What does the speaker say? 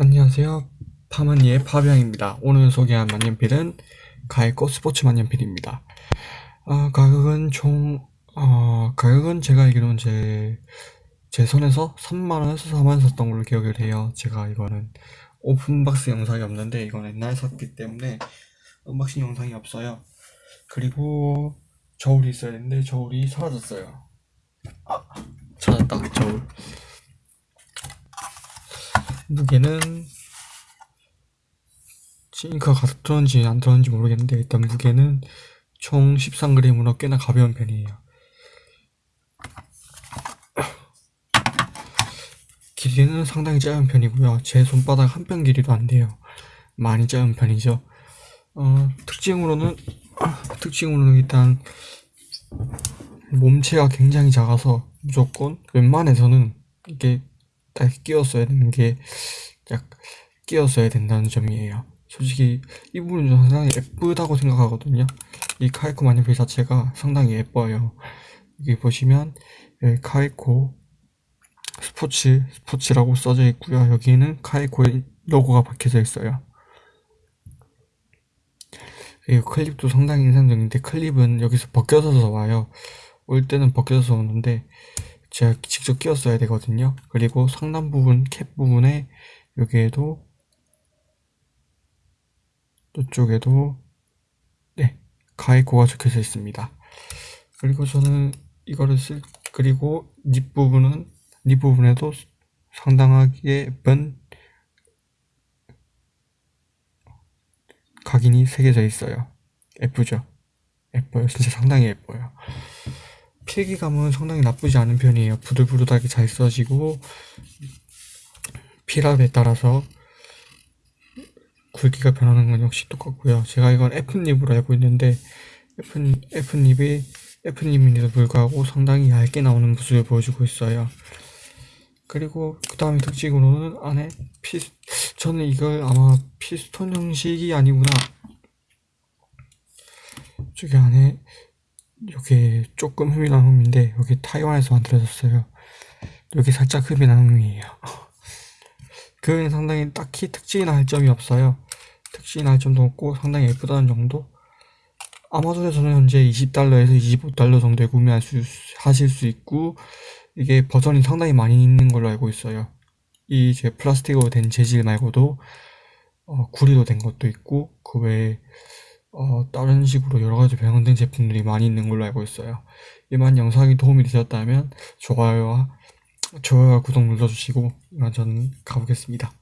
안녕하세요. 파마니의 파비앙입니다. 오늘 소개한 만년필은 카웨코 스포츠 만년필입니다. 어, 가격은 총, 어, 가격은 제가 알기로는 제, 제 손에서 3만원에서 4만원 샀던 걸로 기억을 해요. 제가 이거는 open box 영상이 없는데 이건 옛날에 샀기 때문에 언박싱 영상이 없어요. 그리고 저울이 있어야 되는데 저울이 사라졌어요. 아, 찾았다, 저울. 무게는 가득 들었는지 안 들었는지 모르겠는데 일단 무게는 총 13g으로 꽤나 가벼운 편이에요. 길이는 상당히 짧은 편이고요. 제 손바닥 한뼘 길이도 안 돼요. 많이 짧은 편이죠. 어, 특징으로는 특징으로는 일단 몸체가 굉장히 작아서 무조건 웬만해서는 이게 딱 끼웠어야 되는 게딱 끼웠어야 된다는 점이에요. 솔직히 이 부분은 상당히 예쁘다고 생각하거든요. 이 카이코 만년필 자체가 상당히 예뻐요. 여기 보시면 여기 카이코 스포츠 스포츠라고 써져 있고요. 여기는 카이코의 로고가 박혀져 있어요. 그리고 클립도 상당히 인상적인데 클립은 여기서 벗겨져서 와요. 올 때는 벗겨져서 오는데 제가 직접 끼웠어야 되거든요. 그리고 상단 부분 캡 부분에 여기에도 이쪽에도 네 가이코가 적혀져 있습니다. 그리고 저는 이거를 쓸 그리고 립 부분은 립 부분에도 상당하게 예쁜 각인이 새겨져 있어요. 예쁘죠? 예뻐요. 진짜 상당히 예뻐요 필기감은 상당히 나쁘지 않은 편이에요. 부들부들하게 잘 써지고 필압에 따라서 굵기가 변하는 건 역시 똑같고요. 제가 이건 F닙으로 알고 있는데 F, F닙이 F닙인데도 불구하고 상당히 얇게 나오는 모습을 보여주고 있어요. 그리고 그 다음에 특징으로는 안에 피 저는 이걸 아마 피스톤 형식이 아니구나 저기 안에 여기 조금 흠이 난 흠인데 여기 타이완에서 만들어졌어요. 여기 살짝 흠이 난 흠이에요. 그는 상당히 딱히 특징이나 할 점이 없어요. 특징이나 할 점도 없고 상당히 예쁘다는 정도? 아마존에서는 현재 20달러에서 25달러 정도에 구매할 수 하실 수 있고 이게 버전이 상당히 많이 있는 걸로 알고 있어요. 이제 플라스틱으로 된 재질 말고도 어, 구리로 된 것도 있고 그 외에 어, 다른 식으로 여러가지 변형된 제품들이 많이 있는 걸로 알고 있어요. 이만 영상이 도움이 되셨다면 좋아요와 좋아요와 구독 눌러주시고 이만 저는 가보겠습니다